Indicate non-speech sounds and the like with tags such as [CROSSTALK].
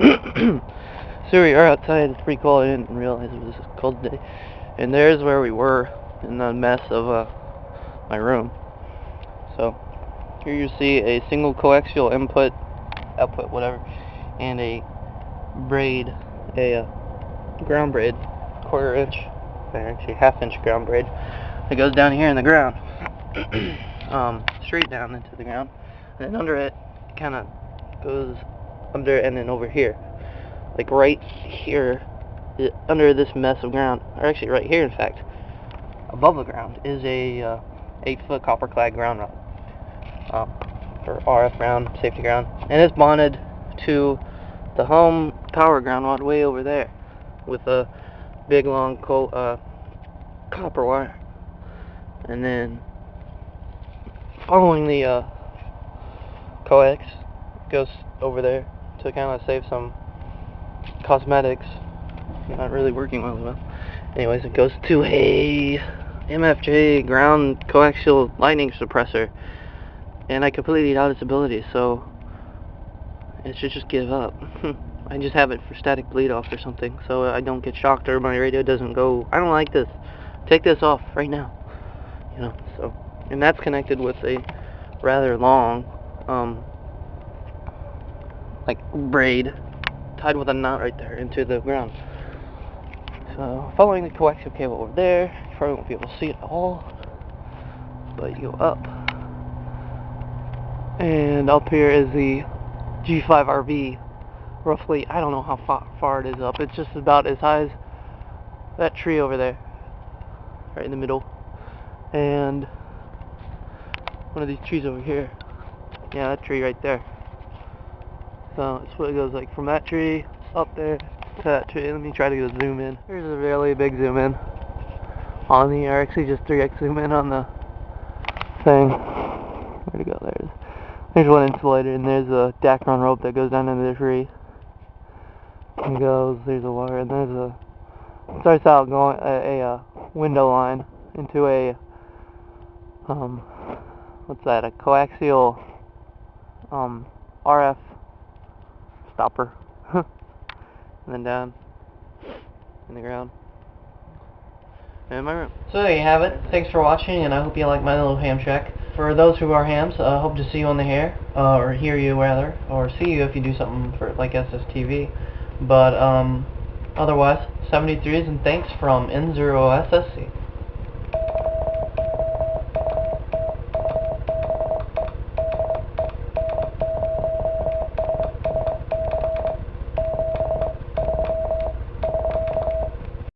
[COUGHS] so we are outside, it's pretty cold, I didn't realize it was a cold day. And there's where we were, in the mess of uh, my room. So, here you see a single coaxial input, output, whatever, and a braid, a uh, ground braid, quarter inch, actually half inch ground braid, that goes down here in the ground. [COUGHS] um, straight down into the ground. And under it, kind of goes under and then over here. Like right here, under this mess of ground, or actually right here in fact, above the ground is a uh, 8 foot copper clad ground rod. Um, or RF ground, safety ground. And it's bonded to the home power ground rod way over there with a big long uh, copper wire. And then following the uh, coax goes over there to kind of save some cosmetics. Not really working well enough. Anyways, it goes to a MFJ ground coaxial lightning suppressor. And I completely doubt its ability, so it should just give up. [LAUGHS] I just have it for static bleed off or something, so I don't get shocked or my radio doesn't go, I don't like this. Take this off right now. You know, so, and that's connected with a rather long, um, like braid tied with a knot right there into the ground. So following the coaxial cable over there, you probably won't be able to see it at all, but you go up. And up here is the G5RV, roughly, I don't know how far, far it is up, it's just about as high as that tree over there, right in the middle. And one of these trees over here, yeah, that tree right there. So that's what it goes like from that tree up there to that tree. Let me try to zoom in. Here's a really big zoom in on the, or actually just 3x zoom in on the thing. Where'd it go? There's, there's one insulator and there's a Dacron rope that goes down into the tree. And goes, there's a wire and there's a, starts out going, a, a, a window line into a, um, what's that, a coaxial, um, RF stopper. [LAUGHS] and then down in the ground. In my room. So there you have it. Thanks for watching, and I hope you like my little ham check. For those who are hams, I uh, hope to see you on the hair, uh, or hear you rather, or see you if you do something for like SSTV. But um, otherwise, 73s and thanks from N0SSC.